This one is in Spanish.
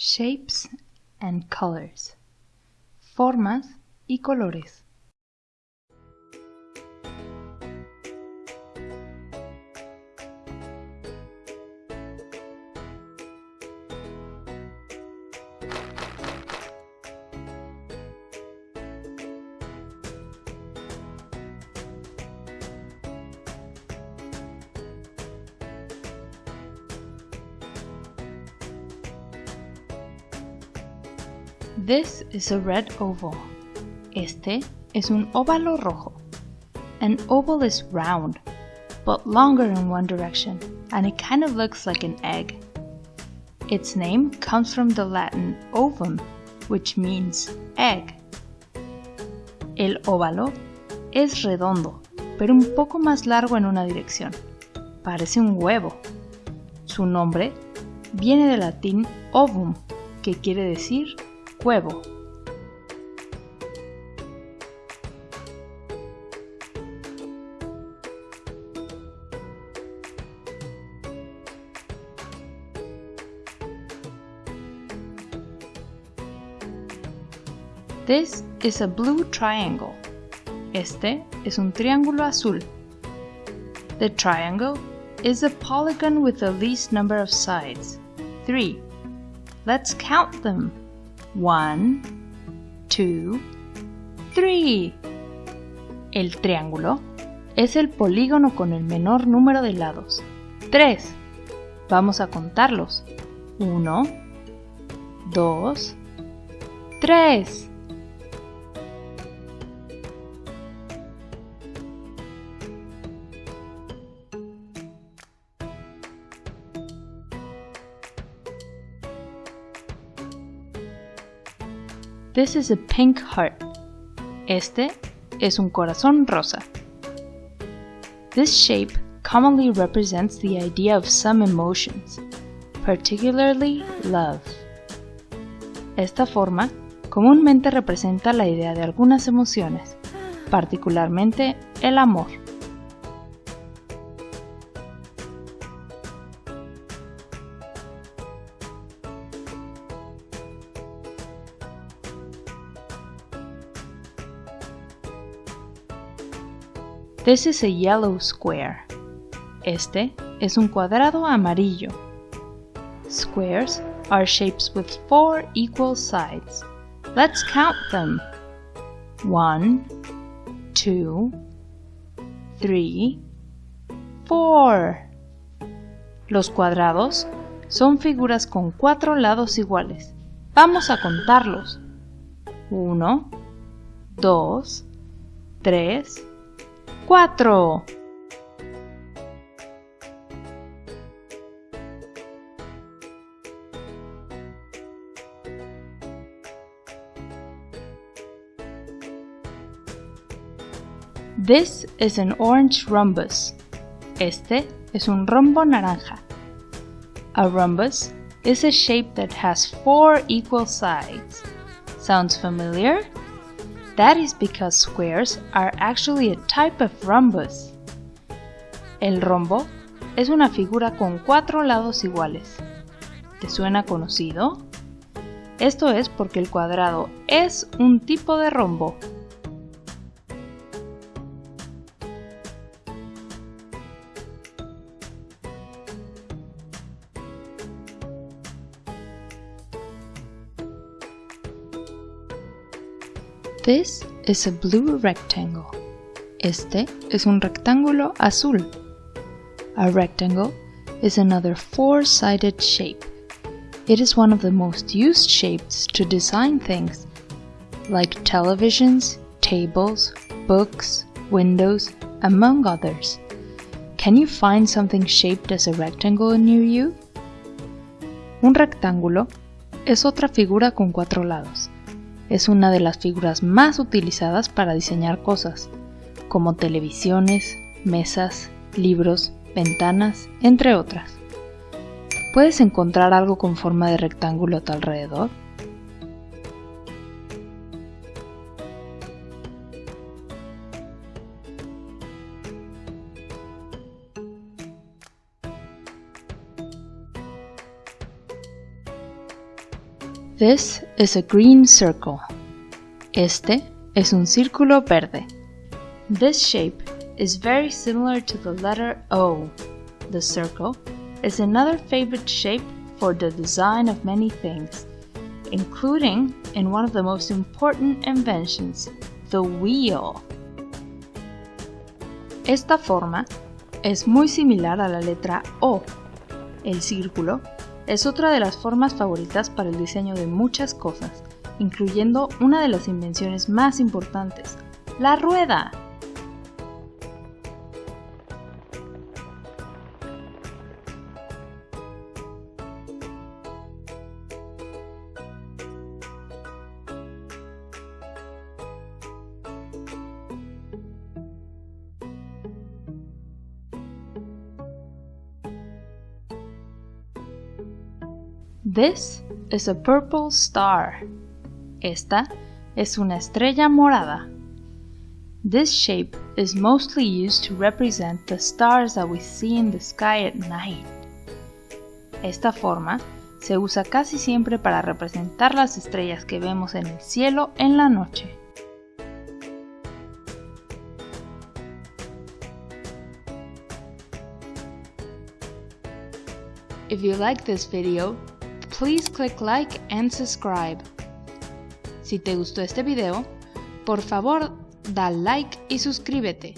Shapes and colors. Formas y colores. This is a red oval. Este es un óvalo rojo. An oval is round, but longer in one direction, and it kind of looks like an egg. Its name comes from the Latin ovum, which means egg. El óvalo es redondo, pero un poco más largo en una dirección. Parece un huevo. Su nombre viene del latín ovum, que quiere decir huevo. This is a blue triangle. Este es un triángulo azul. The triangle is a polygon with the least number of sides, 3. Let's count them. One, two, three. El triángulo es el polígono con el menor número de lados. Tres. Vamos a contarlos. Uno, dos, tres. This is a pink heart. Este es un corazón rosa. This shape commonly represents the idea of some emotions, particularly love. Esta forma comúnmente representa la idea de algunas emociones, particularmente el amor. This is a yellow square. Este es un cuadrado amarillo. Squares are shapes with four equal sides. Let's count them. One, two, three, four. Los cuadrados son figuras con cuatro lados iguales. Vamos a contarlos. Uno, dos, tres, cuatro. This is an orange rhombus. Este es un rombo naranja. A rhombus is a shape that has four equal sides. Sounds familiar? That is because squares are actually a type of rhombus. El rombo es una figura con cuatro lados iguales. ¿Te suena conocido? Esto es porque el cuadrado es un tipo de rombo. This is a blue rectangle. Este es un rectángulo azul. A rectangle is another four-sided shape. It is one of the most used shapes to design things, like televisions, tables, books, windows, among others. Can you find something shaped as a rectangle near you? Un rectángulo es otra figura con cuatro lados es una de las figuras más utilizadas para diseñar cosas, como televisiones, mesas, libros, ventanas, entre otras. ¿Puedes encontrar algo con forma de rectángulo a tu alrededor? This is a green circle. Este es un círculo verde. This shape is very similar to the letter O. The circle is another favorite shape for the design of many things, including in one of the most important inventions, the wheel. Esta forma es muy similar a la letra O. El círculo es otra de las formas favoritas para el diseño de muchas cosas, incluyendo una de las invenciones más importantes, la rueda. This is a purple star. Esta es una estrella morada. This shape is mostly used to represent the stars that we see in the sky at night. Esta forma se usa casi siempre para representar las estrellas que vemos en el cielo en la noche. If you like this video, please click like and subscribe. Si te gustó este video, por favor da like y suscríbete.